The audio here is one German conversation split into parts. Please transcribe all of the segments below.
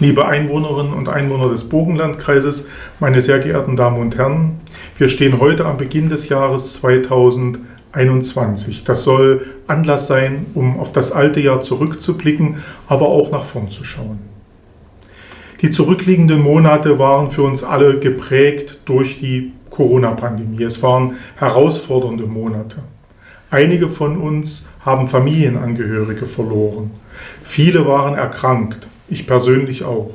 Liebe Einwohnerinnen und Einwohner des Burgenlandkreises, meine sehr geehrten Damen und Herren, wir stehen heute am Beginn des Jahres 2021. Das soll Anlass sein, um auf das alte Jahr zurückzublicken, aber auch nach vorn zu schauen. Die zurückliegenden Monate waren für uns alle geprägt durch die Corona-Pandemie. Es waren herausfordernde Monate. Einige von uns haben Familienangehörige verloren. Viele waren erkrankt ich persönlich auch.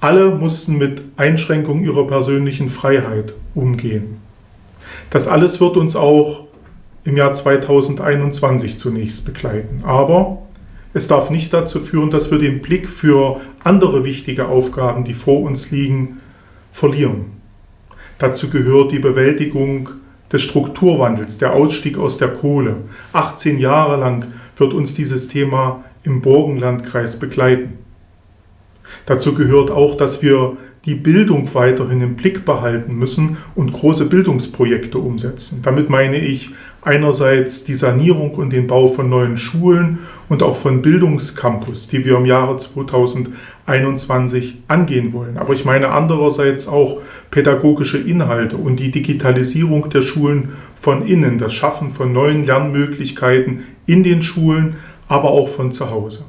Alle mussten mit Einschränkungen ihrer persönlichen Freiheit umgehen. Das alles wird uns auch im Jahr 2021 zunächst begleiten. Aber es darf nicht dazu führen, dass wir den Blick für andere wichtige Aufgaben, die vor uns liegen, verlieren. Dazu gehört die Bewältigung des Strukturwandels, der Ausstieg aus der Kohle. 18 Jahre lang wird uns dieses Thema im Burgenlandkreis begleiten. Dazu gehört auch, dass wir die Bildung weiterhin im Blick behalten müssen und große Bildungsprojekte umsetzen. Damit meine ich einerseits die Sanierung und den Bau von neuen Schulen und auch von Bildungscampus, die wir im Jahre 2021 angehen wollen. Aber ich meine andererseits auch pädagogische Inhalte und die Digitalisierung der Schulen von innen, das Schaffen von neuen Lernmöglichkeiten in den Schulen, aber auch von zu Hause.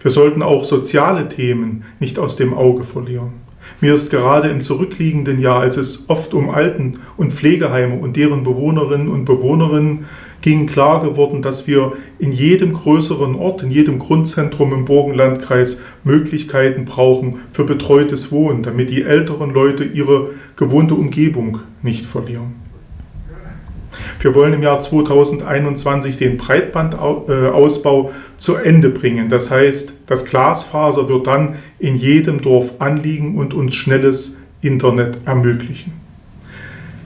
Wir sollten auch soziale Themen nicht aus dem Auge verlieren. Mir ist gerade im zurückliegenden Jahr, als es oft um Alten- und Pflegeheime und deren Bewohnerinnen und Bewohnerinnen ging, klar geworden, dass wir in jedem größeren Ort, in jedem Grundzentrum im Burgenlandkreis Möglichkeiten brauchen für betreutes Wohnen, damit die älteren Leute ihre gewohnte Umgebung nicht verlieren. Wir wollen im Jahr 2021 den Breitbandausbau zu Ende bringen. Das heißt, das Glasfaser wird dann in jedem Dorf anliegen und uns schnelles Internet ermöglichen.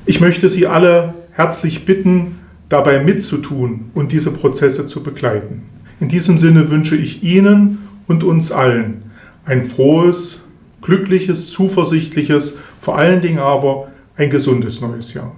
Ich möchte Sie alle herzlich bitten, dabei mitzutun und diese Prozesse zu begleiten. In diesem Sinne wünsche ich Ihnen und uns allen ein frohes, glückliches, zuversichtliches, vor allen Dingen aber ein gesundes neues Jahr.